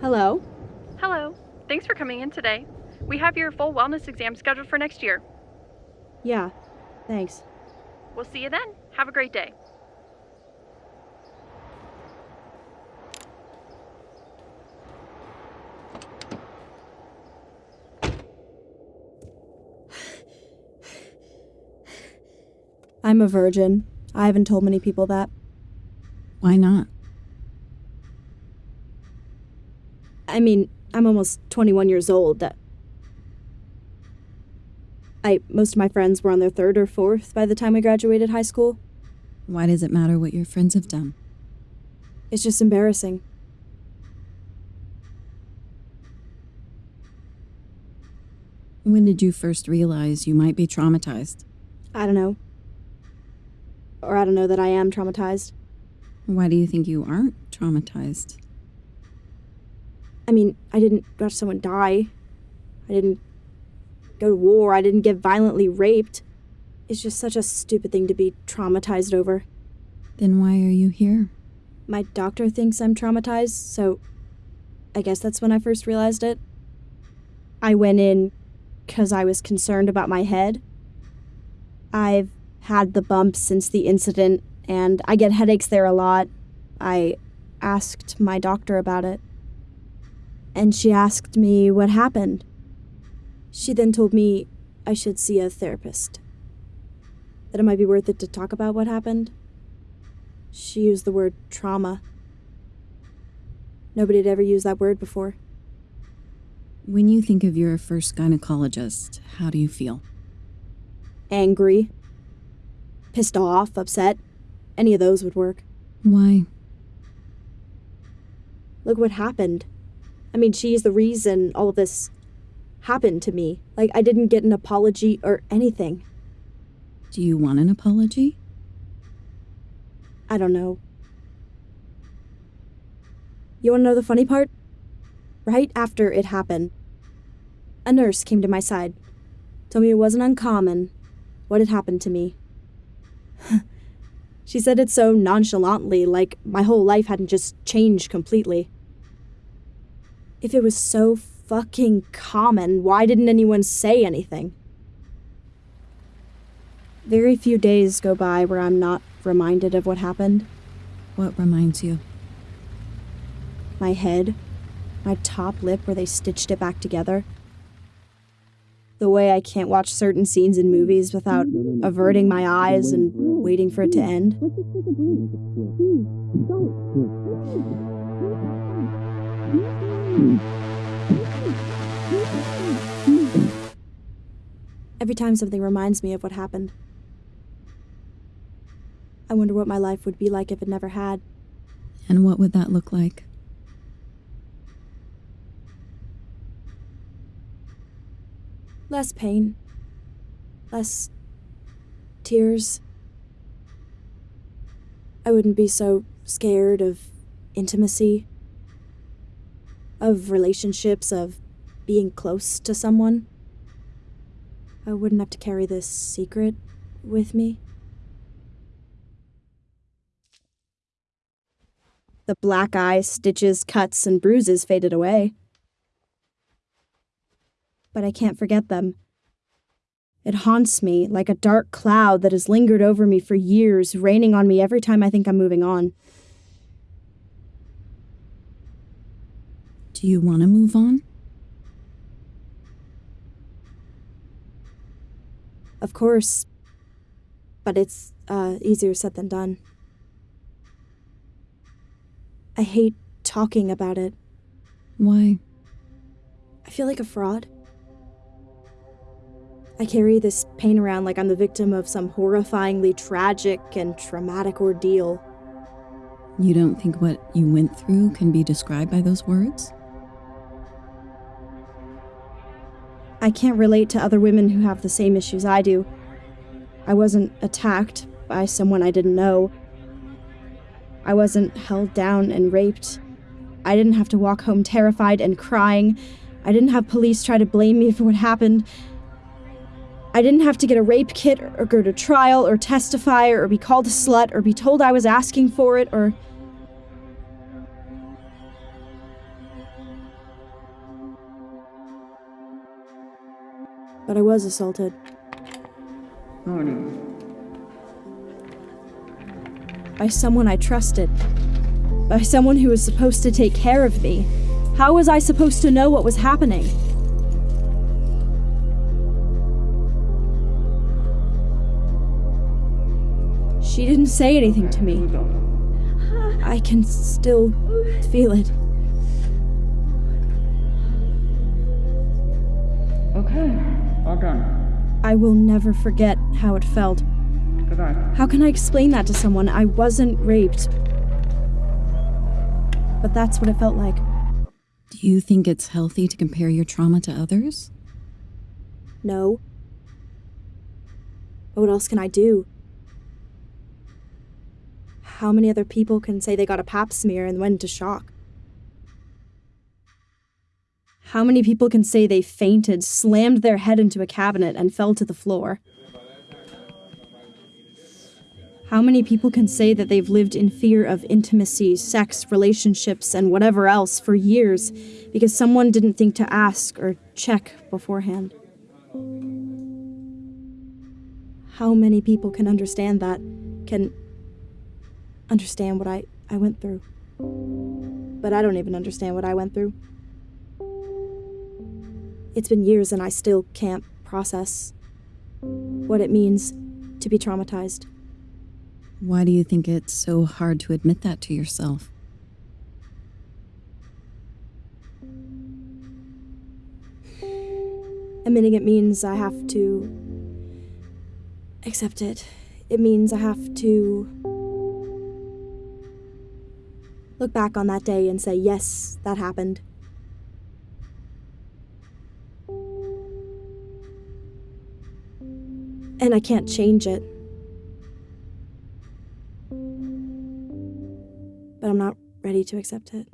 Hello? Hello. Thanks for coming in today. We have your full wellness exam scheduled for next year. Yeah, thanks. We'll see you then. Have a great day. I'm a virgin. I haven't told many people that. Why not? I mean, I'm almost 21 years old. That I most of my friends were on their third or fourth by the time we graduated high school. Why does it matter what your friends have done? It's just embarrassing. When did you first realize you might be traumatized? I don't know. Or I don't know that I am traumatized. Why do you think you aren't traumatized? I mean, I didn't watch someone die. I didn't go to war. I didn't get violently raped. It's just such a stupid thing to be traumatized over. Then why are you here? My doctor thinks I'm traumatized, so I guess that's when I first realized it. I went in because I was concerned about my head. I've had the bump since the incident, and I get headaches there a lot. I asked my doctor about it, and she asked me what happened. She then told me I should see a therapist, that it might be worth it to talk about what happened. She used the word trauma. Nobody had ever used that word before. When you think of your first gynecologist, how do you feel? Angry, pissed off, upset. Any of those would work. Why? Look what happened. I mean, she's the reason all of this happened to me. Like, I didn't get an apology or anything. Do you want an apology? I don't know. You want to know the funny part? Right after it happened, a nurse came to my side, told me it wasn't uncommon what had happened to me. she said it so nonchalantly, like my whole life hadn't just changed completely. If it was so fucking common, why didn't anyone say anything? Very few days go by where I'm not reminded of what happened. What reminds you? My head, my top lip where they stitched it back together. The way I can't watch certain scenes in movies without averting my eyes and waiting for it to end. Every time something reminds me of what happened, I wonder what my life would be like if it never had. And what would that look like? Less pain. Less tears. I wouldn't be so scared of intimacy, of relationships, of being close to someone. I wouldn't have to carry this secret with me. The black eye, stitches, cuts, and bruises faded away. But I can't forget them. It haunts me like a dark cloud that has lingered over me for years, raining on me every time I think I'm moving on. Do you want to move on? Of course. But it's uh, easier said than done. I hate talking about it. Why? I feel like a fraud. I carry this pain around like I'm the victim of some horrifyingly tragic and traumatic ordeal. You don't think what you went through can be described by those words? I can't relate to other women who have the same issues I do. I wasn't attacked by someone I didn't know. I wasn't held down and raped. I didn't have to walk home terrified and crying. I didn't have police try to blame me for what happened. I didn't have to get a rape kit or go to trial or testify or be called a slut or be told I was asking for it or. But I was assaulted. Oh, Morning. By someone I trusted. By someone who was supposed to take care of me. How was I supposed to know what was happening? She didn't say anything to me. I can still feel it. Okay, all done. I will never forget how it felt. Goodbye. How can I explain that to someone? I wasn't raped. But that's what it felt like. Do you think it's healthy to compare your trauma to others? No. But what else can I do? How many other people can say they got a pap smear and went into shock? How many people can say they fainted, slammed their head into a cabinet, and fell to the floor? How many people can say that they've lived in fear of intimacy, sex, relationships, and whatever else for years because someone didn't think to ask or check beforehand? How many people can understand that? Can understand what I, I went through? But I don't even understand what I went through. It's been years and I still can't process what it means to be traumatized. Why do you think it's so hard to admit that to yourself? Admitting it means I have to accept it. It means I have to look back on that day and say, yes, that happened. And I can't change it. But I'm not ready to accept it.